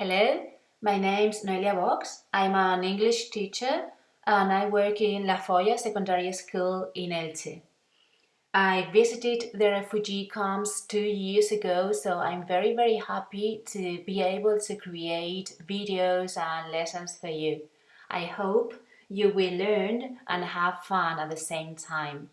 Hello, my name's Noelia Vox. I'm an English teacher and I work in La Foia Secondary School in Elche. I visited the refugee camps two years ago, so I'm very, very happy to be able to create videos and lessons for you. I hope you will learn and have fun at the same time.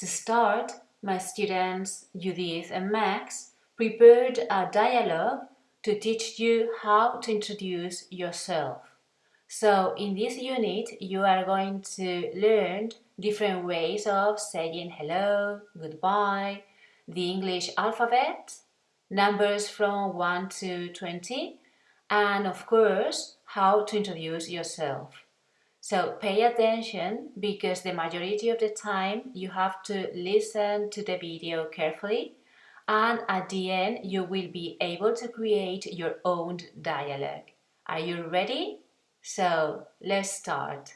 To start, my students Judith and Max prepared a dialogue to teach you how to introduce yourself. So in this unit, you are going to learn different ways of saying hello, goodbye, the English alphabet, numbers from 1 to 20, and of course, how to introduce yourself. So pay attention because the majority of the time you have to listen to the video carefully and at the end you will be able to create your own dialogue. Are you ready? So let's start.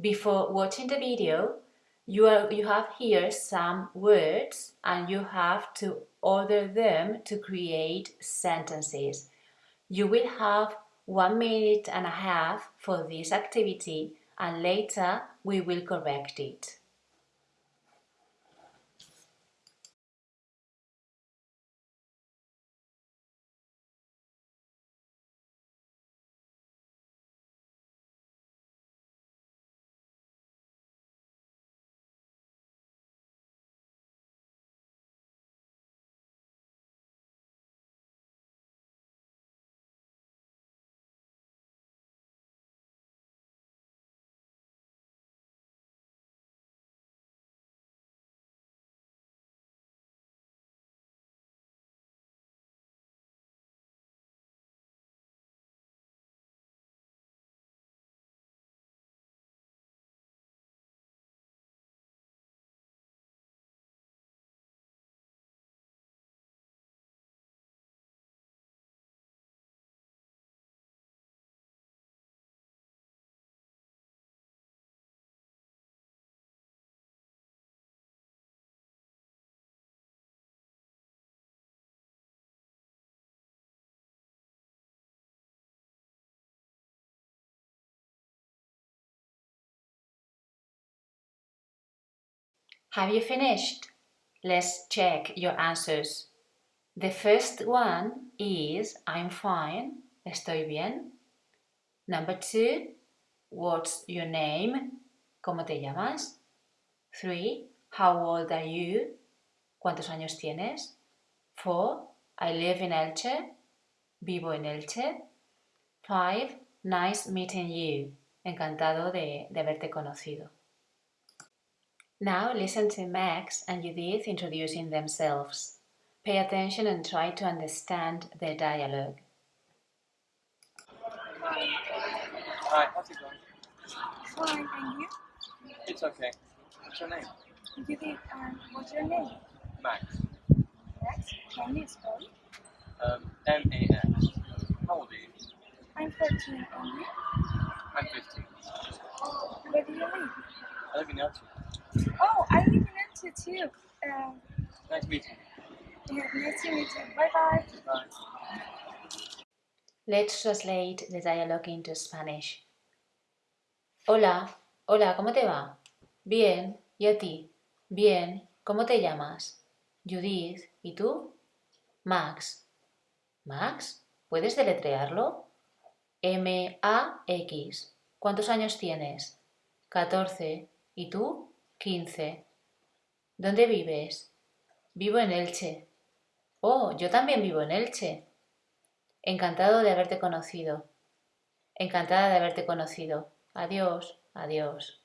Before watching the video, you, are, you have here some words and you have to order them to create sentences. You will have one minute and a half for this activity and later we will correct it. Have you finished? Let's check your answers. The first one is I'm fine, estoy bien. Number two, what's your name? ¿Cómo te llamas? Three, how old are you? ¿Cuántos años tienes? Four, I live in Elche. Vivo en Elche. Five, nice meeting you. Encantado de, de haberte conocido. Now listen to Max and Judith introducing themselves. Pay attention and try to understand their dialogue. Hi, how's it going? Fine, and you? It's okay. What's your name? Judith, and what's your name? Max. Max, can you spell it? Um, M-A-X. How old are you? I'm 13, and you? I'm 15. Where do you live? I live in Elche. Oh, I live in Elche too. Um, Nice meeting you. yeah, nice to meet you. Bye bye. Bye. Let's translate the dialogue into Spanish. Hola, hola, ¿cómo te va? Bien, ¿y a ti? Bien, ¿cómo te llamas? Judith, ¿y tú? Max. ¿Max? ¿Puedes deletrearlo? M-A-X. ¿Cuántos años tienes? 14. ¿Y tú? 15. ¿Dónde vives? Vivo en Elche. Oh, yo también vivo en Elche. Encantado de haberte conocido. Encantada de haberte conocido. Adiós, adiós.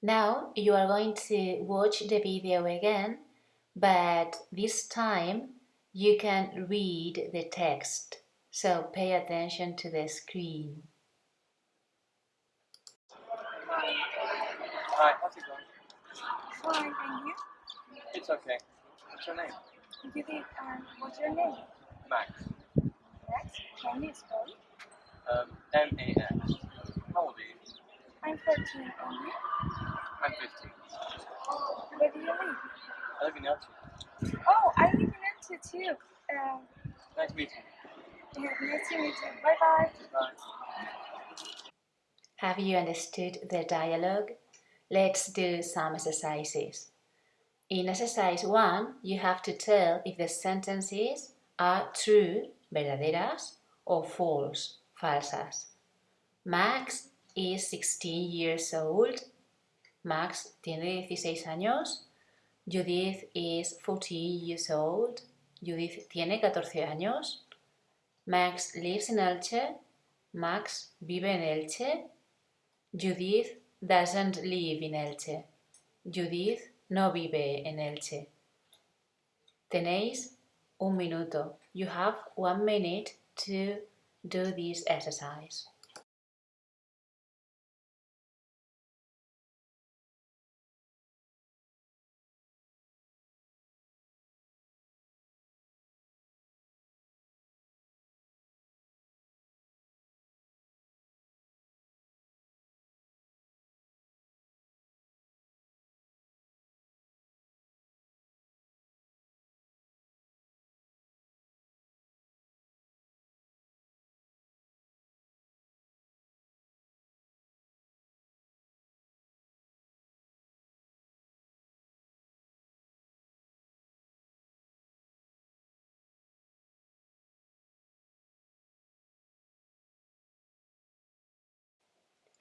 Now you are going to watch the video again, but this time you can read the text. So pay attention to the screen. Fine, and you? It's okay. What's your name? Judith, and what's your name? Max. Max, can you spell it? Um, M-A-X. How old are you? I'm 13, and you? I'm 15. Where do you live? I live in Elche. Oh, I live in Elche too. Um, Nice meeting you. Yeah, nice to meet you. Bye bye. Bye. Have you understood the dialogue? Let's do some exercises. In exercise 1, you have to tell if the sentences are true, verdaderas, or false, falsas. Max is 16 years old. Max tiene 16 años. Judith is 14 years old. Judith tiene 14 años. Max lives in Elche. Max vive en Elche. Judith doesn't live in Elche. Judith no vive en Elche. Tenéis un minuto. You have one minute to do this exercise.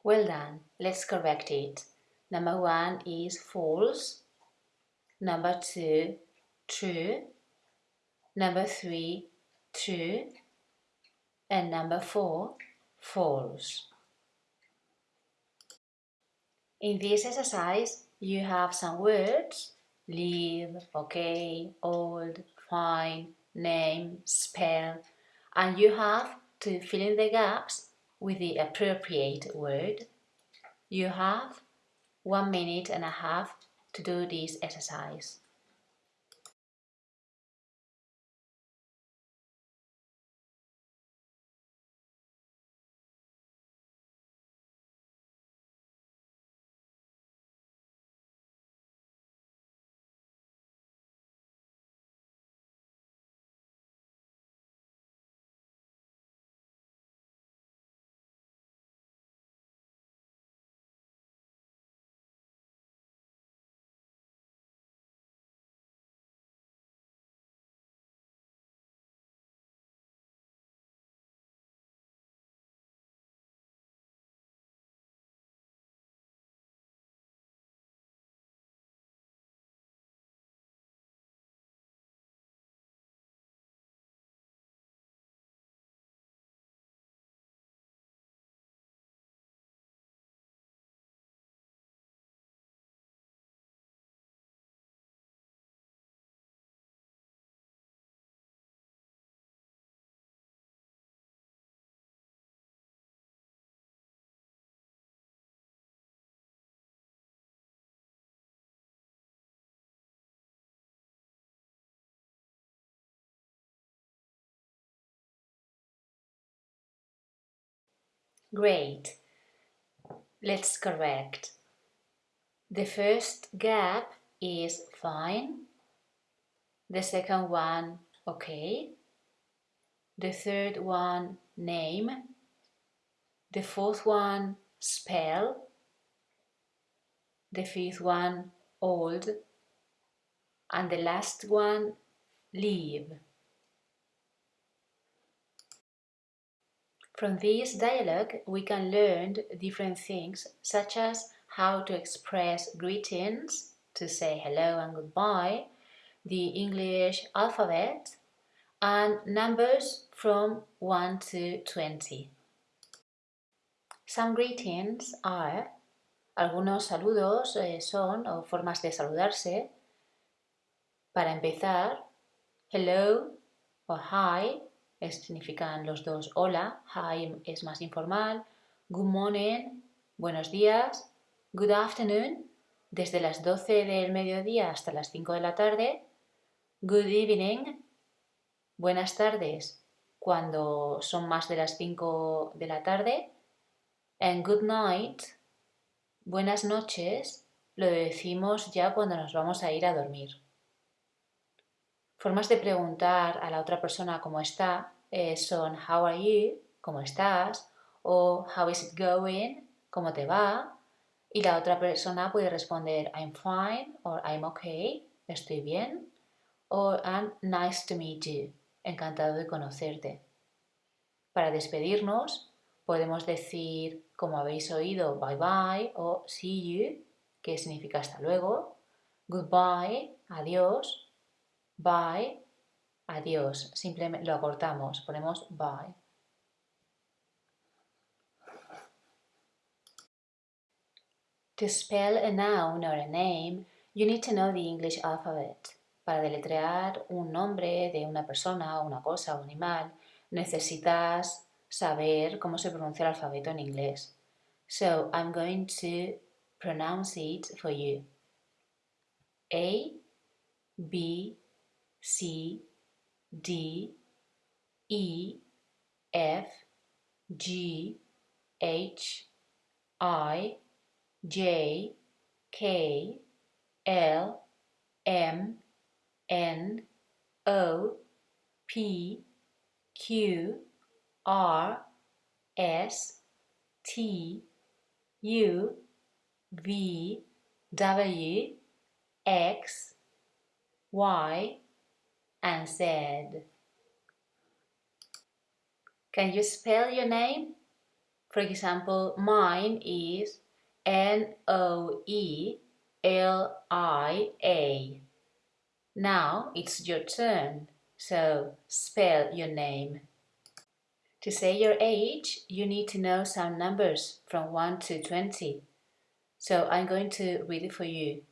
Well done. Let's correct it. Number one is false. Number two, true. Number three, true. And number four, false. In this exercise, you have some words live, okay, old, fine, name, spell, and you have to fill in the gaps with the appropriate word. You have one minute and a half to do this exercise. Great. Let's correct. The first gap is fine. The second one, okay. The third one, name. The fourth one, spell. The fifth one, old. And the last one, leave. From this dialogue, we can learn different things, such as how to express greetings, to say hello and goodbye, the English alphabet, and numbers from 1 to 20. Some greetings are, algunos saludos eh, son, o formas de saludarse. Para empezar, hello o hi significan los dos hola, hi es más informal, good morning, buenos días, good afternoon, desde las 12 del mediodía hasta las 5 de la tarde, good evening, buenas tardes, cuando son más de las 5 de la tarde, and good night, buenas noches, lo decimos ya cuando nos vamos a ir a dormir. Formas de preguntar a la otra persona cómo está eh, son How are you? ¿Cómo estás? O How is it going? ¿Cómo te va? Y la otra persona puede responder I'm fine o I'm okay, estoy bien. O I'm nice to meet you, encantado de conocerte. Para despedirnos podemos decir, como habéis oído, bye bye o see you, que significa hasta luego. Goodbye, adiós. Bye, adiós. Simplemente lo acortamos, ponemos bye. To spell a noun or a name, you need to know the English alphabet. Para deletrear un nombre de una persona, una cosa, un animal, necesitas saber cómo se pronuncia el alfabeto en inglés. So I'm going to pronounce it for you. A, B, C, D, E, F, G, H, I, J, K, L, M, N, O, P, Q, R, S, T, U, V, W, X, Y, and Z. Can you spell your name? For example, mine is N O E L I A. Now it's your turn, so spell your name. To say your age, you need to know some numbers from 1 to 20. So I'm going to read it for you.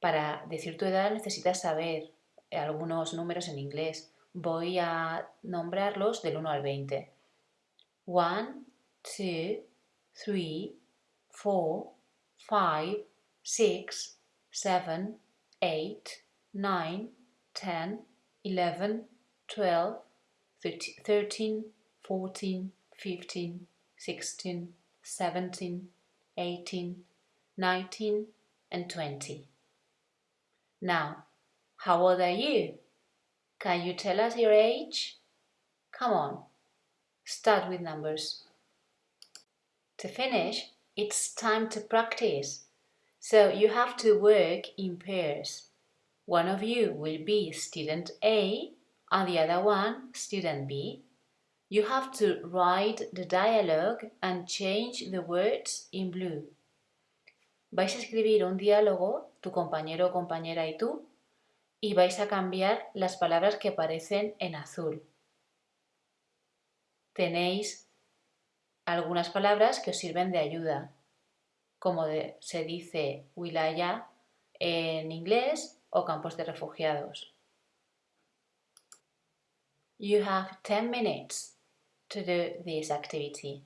Para decir tu edad necesitas saber algunos números en inglés. Voy a nombrarlos del 1 al 20. 1, 2, 3, 4, 5, 6, 7, 8, 9, 10, 11, 12, 13, 14, 15, 16, 17, 18, 19, and 20. Now, how old are you? Can you tell us your age? Come on, start with numbers. To finish, it's time to practice. So you have to work in pairs. One of you will be student A and the other one student B. You have to write the dialogue and change the words in blue. Vais a escribir un diálogo, tu compañero o compañera y tú, y vais a cambiar las palabras que aparecen en azul. Tenéis algunas palabras que os sirven de ayuda, como se dice wilaya en inglés o campos de refugiados. You have 10 minutes to do this activity.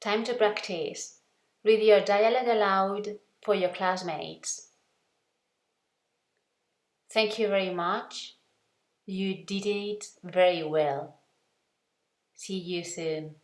Time to practice. Read your dialogue aloud for your classmates. Thank you very much. You did it very well. See you soon.